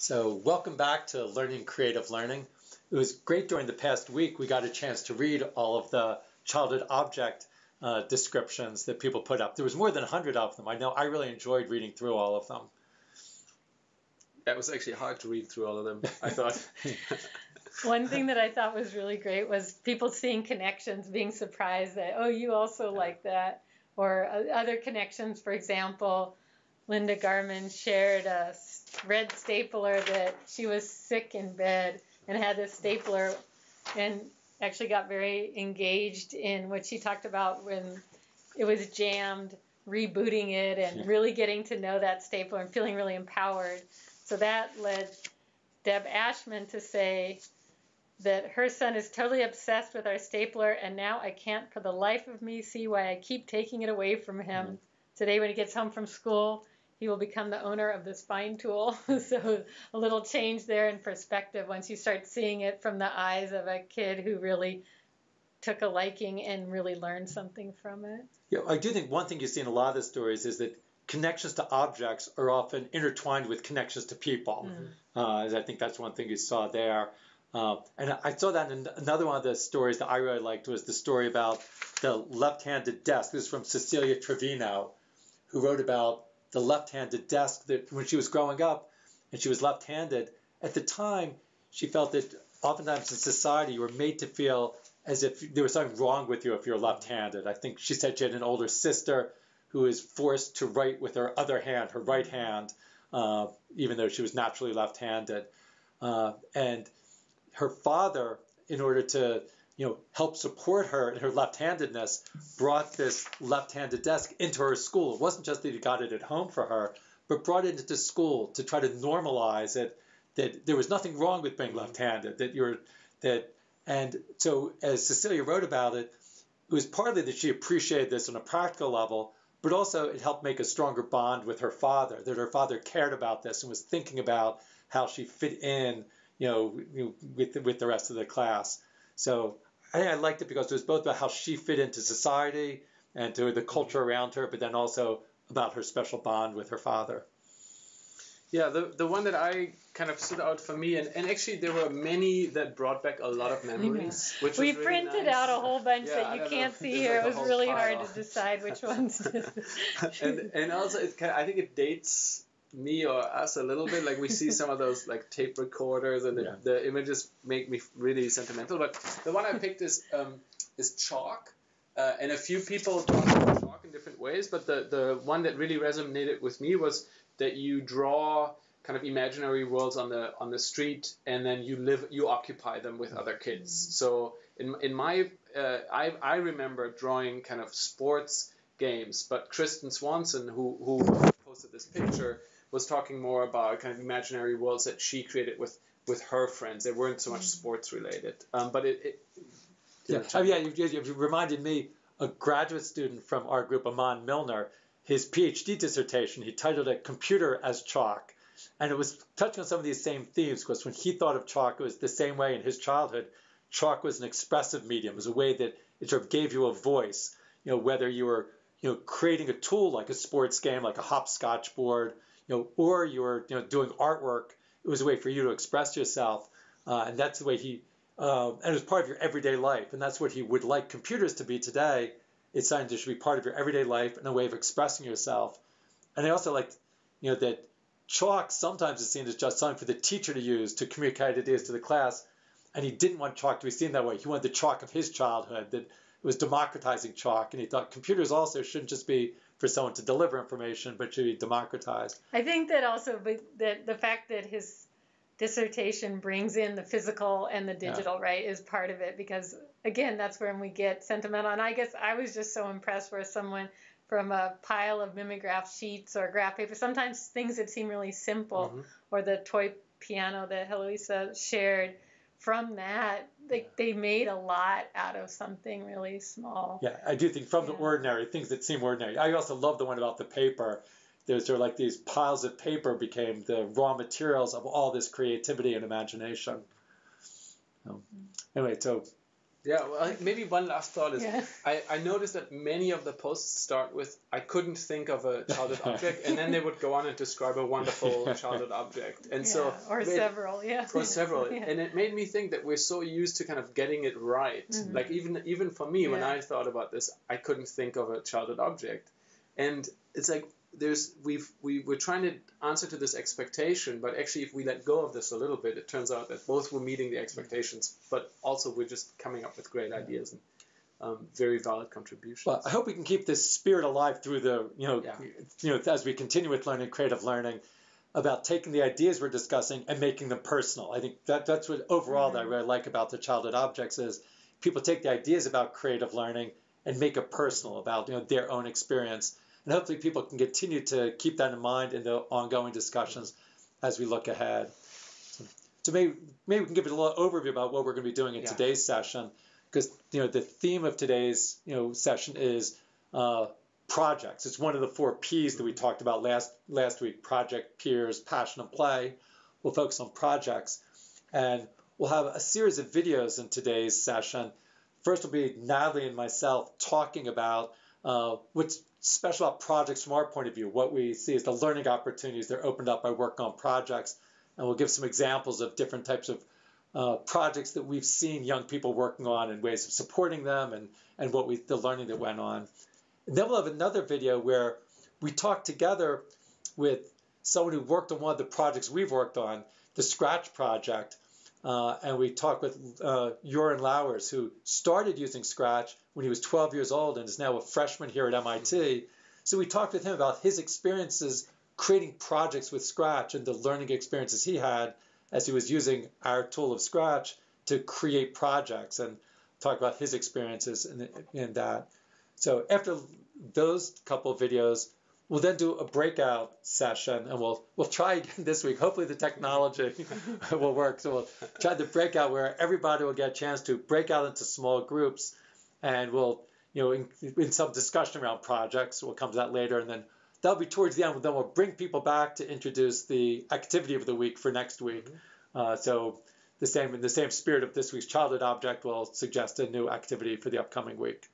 So, welcome back to Learning Creative Learning. It was great during the past week. We got a chance to read all of the childhood object uh, descriptions that people put up. There was more than 100 of them. I know I really enjoyed reading through all of them. That was actually hard to read through all of them, I thought. One thing that I thought was really great was people seeing connections, being surprised that, oh, you also like that. Or uh, other connections, for example, Linda Garman shared a red stapler that she was sick in bed and had this stapler and actually got very engaged in what she talked about when it was jammed, rebooting it and really getting to know that stapler and feeling really empowered. So that led Deb Ashman to say that her son is totally obsessed with our stapler and now I can't for the life of me see why I keep taking it away from him. Mm-hmm. Today when he gets home from school, he will become the owner of this fine tool. so a little change there in perspective once you start seeing it from the eyes of a kid who really took a liking and really learned something from it. Yeah, I do think one thing you see in a lot of the stories is that connections to objects are often intertwined with connections to people. Mm-hmm. Uh, I think that's one thing you saw there. Uh, and I saw that in another one of the stories that I really liked was the story about the left-handed desk. This is from Cecilia Trevino, who wrote about the left-handed desk that when she was growing up and she was left-handed, at the time she felt that oftentimes in society you were made to feel as if there was something wrong with you if you're left-handed. I think she said she had an older sister who was forced to write with her other hand, her right hand, uh, even though she was naturally left-handed. Uh, and her father, in order to you know, help support her in her left-handedness, brought this left-handed desk into her school. It wasn't just that he got it at home for her, but brought it into school to try to normalize it that there was nothing wrong with being left-handed. That you're that, and so as Cecilia wrote about it, it was partly that she appreciated this on a practical level, but also it helped make a stronger bond with her father. That her father cared about this and was thinking about how she fit in, you know, with with the rest of the class. So I, think I liked it because it was both about how she fit into society and to the culture around her, but then also about her special bond with her father. Yeah, the, the one that I kind of stood out for me, and, and actually there were many that brought back a lot of memories. Which we really printed nice. out a whole bunch yeah, that you can't see here. Like it was really pile. hard to decide which ones. and and also it kind of, I think it dates me or us a little bit. Like we see some of those like tape recorders, and the, yeah. the images make me really sentimental. But the one I picked is um, is chalk, uh, and a few people talk about chalk in different ways. But the the one that really resonated with me was that you draw kind of imaginary worlds on the on the street, and then you live you occupy them with other kids. So in in my uh, I I remember drawing kind of sports games, but Kristen Swanson who who posted this picture was talking more about kind of imaginary worlds that she created with with her friends. They weren't so much mm. sports related, um, but it. it yeah, oh, yeah. You, you reminded me a graduate student from our group, Amon Millner. His PhD dissertation, he titled it "Computer as Chalk," and it was touching on some of these same themes. Because when he thought of chalk, it was the same way in his childhood. Chalk was an expressive medium. It was a way that it sort of gave you a voice. You know, whether you were you know creating a tool like a sports game, like a hopscotch board, you know, or you were you know doing artwork. It was a way for you to express yourself, uh, and that's the way he. Uh, and it was part of your everyday life, and that's what he would like computers to be today. It's something that should be part of your everyday life and a way of expressing yourself. And I also like, you know, that chalk sometimes is seen as just something for the teacher to use to communicate ideas to the class, and he didn't want chalk to be seen that way. He wanted the chalk of his childhood that it was democratizing chalk, and he thought computers also shouldn't just be for someone to deliver information, but should be democratized. I think that also that the fact that his dissertation brings in the physical and the digital, yeah. right, is part of it because again, that's when we get sentimental. And I guess I was just so impressed where someone from a pile of mimeograph sheets or graph paper, sometimes things that seem really simple, mm-hmm. or the toy piano that Heloisa shared from that, they, they made a lot out of something really small. Yeah, I do think from yeah. the ordinary, things that seem ordinary. I also love the one about the paper. There's sort of like these piles of paper became the raw materials of all this creativity and imagination. Anyway, so Yeah, well, maybe one last thought is yeah. I, I noticed that many of the posts start with I couldn't think of a childhood object, and then they would go on and describe a wonderful childhood object, and yeah, so or several, yeah, or several, yeah. and it made me think that we're so used to kind of getting it right. Mm-hmm. Like even even for me, when I thought about this, I couldn't think of a childhood object, and it's like there's we've we we're trying to answer to this expectation, but actually if we let go of this a little bit, it turns out that both we're meeting the expectations, but also we're just coming up with great ideas and um, very valid contributions. Well, I hope we can keep this spirit alive through the you know yeah. you know as we continue with learning creative learning about taking the ideas we're discussing and making them personal. I think that that's what overall mm-hmm. that I really like about the childhood objects is people take the ideas about creative learning and make it personal about you know their own experience and hopefully people can continue to keep that in mind in the ongoing discussions as we look ahead. So maybe, maybe we can give it a little overview about what we're going to be doing in yeah. today's session, because you know the theme of today's you know session is uh, projects. It's one of the four P's that we talked about last last week: project, peers, passion, and play. We'll focus on projects, and we'll have a series of videos in today's session. First will be Natalie and myself talking about uh, what's special about projects from our point of view. What we see is the learning opportunities that are opened up by working on projects. And we'll give some examples of different types of uh, projects that we've seen young people working on and ways of supporting them and, and what we the learning that went on. And then we'll have another video where we talk together with someone who worked on one of the projects we've worked on, the Scratch project, uh, and we talked with uh, Joran Lauwers, who started using Scratch when he was 12 years old and is now a freshman here at MIT. So we talked with him about his experiences creating projects with Scratch and the learning experiences he had as he was using our tool of Scratch to create projects and talk about his experiences in, in that. So after those couple videos, We'll then do a breakout session, and we'll we'll try again this week. Hopefully, the technology will work. So we'll try the breakout where everybody will get a chance to break out into small groups, and we'll you know in, in some discussion around projects. We'll come to that later, and then that'll be towards the end. Then we'll bring people back to introduce the activity of the week for next week. Mm-hmm. Uh, so the same in the same spirit of this week's childhood object, we'll suggest a new activity for the upcoming week.